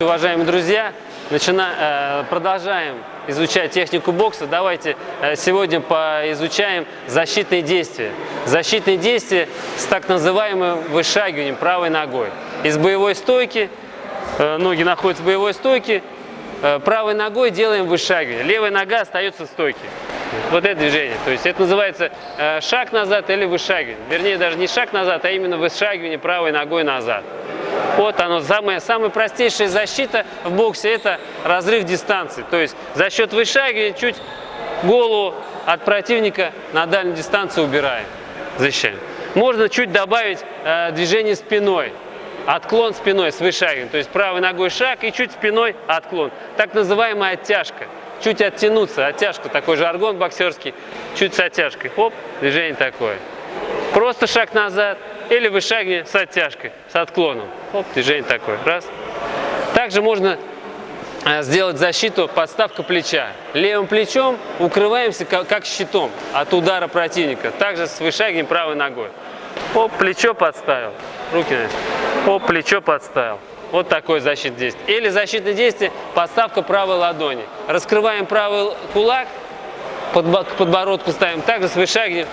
Уважаемые друзья, начина... э, продолжаем изучать технику бокса. Давайте э, сегодня поизучаем защитные действия. Защитные действия с так называемым вышагиванием правой ногой. Из боевой стойки, э, ноги находятся в боевой стойке, правой ногой делаем вышагивание. Левая нога остается в стойке. Вот это движение. То есть это называется шаг назад или вышагивание. Вернее, даже не шаг назад, а именно вышагивание правой ногой назад. Вот оно, самая, самая простейшая защита в боксе – это разрыв дистанции. То есть за счет вышагивания чуть голову от противника на дальнюю дистанцию убираем, защищаем. Можно чуть добавить э, движение спиной, отклон спиной с вышагиванием. То есть правой ногой шаг и чуть спиной отклон. Так называемая оттяжка. Чуть оттянуться, оттяжка, такой жаргон боксерский, чуть с оттяжкой. Хоп, движение такое. Просто шаг назад, или вышагивание с оттяжкой, с отклоном. Оп, движение такое. Раз. Также можно э, сделать защиту подставка плеча. Левым плечом укрываемся как щитом от удара противника. Также с вышагиванием правой ногой. Оп, плечо подставил. Руки на Оп, плечо подставил. Вот такое защитное действие. Или защитное действие подставка правой ладони. Раскрываем правый кулак, подбородку ставим. Также с вышагиванием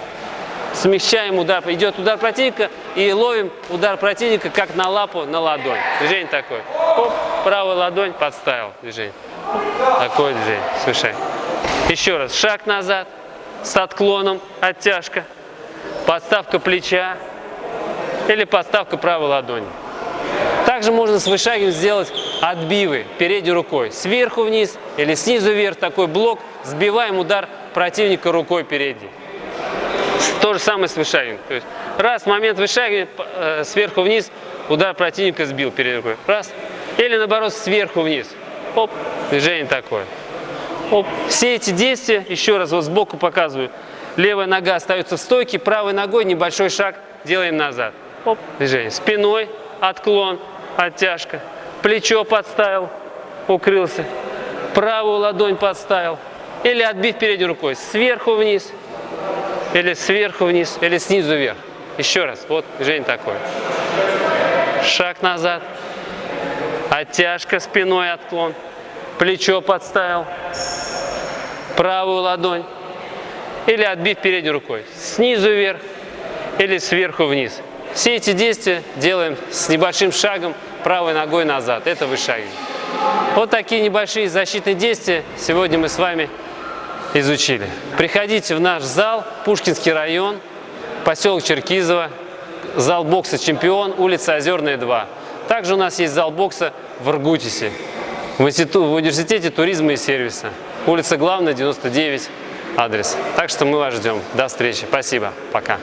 смещаем удар, идет удар противника и ловим удар противника как на лапу, на ладонь. Движение такое. Оп, правая ладонь подставил движение. Такое движение, совершаем. Еще раз, шаг назад с отклоном, оттяжка, подставка плеча или подставка правой ладони. Также можно с вышагиванием сделать отбивы передней рукой. Сверху вниз или снизу вверх такой блок. Сбиваем удар противника рукой передней. То же самое с вышагиванием. То есть раз, момент вышагивания, э, сверху вниз, удар противника сбил перед рукой. Раз. Или наоборот, сверху вниз. Оп, движение такое. Оп. Все эти действия, еще раз вот сбоку показываю. Левая нога остается в стойке, правой ногой небольшой шаг делаем назад. Оп, движение. Спиной, отклон, оттяжка. Плечо подставил, укрылся. Правую ладонь подставил. Или отбить передней рукой. Сверху вниз, или сверху вниз, или снизу вверх. Еще раз, вот движение такое. Шаг назад, оттяжка спиной, отклон, плечо подставил, правую ладонь, или отбив передней рукой, снизу вверх, или сверху вниз. Все эти действия делаем с небольшим шагом правой ногой назад. Это вышагивание. Вот такие небольшие защитные действия сегодня мы с вами изучили. Приходите в наш зал, Пушкинский район, поселок Черкизово, зал бокса «Чемпион», улица Озерная, 2. Также у нас есть зал бокса в Иргутисе, в, институ, в университете туризма и сервиса, улица Главная, 99, адрес. Так что мы вас ждем. До встречи. Спасибо. Пока.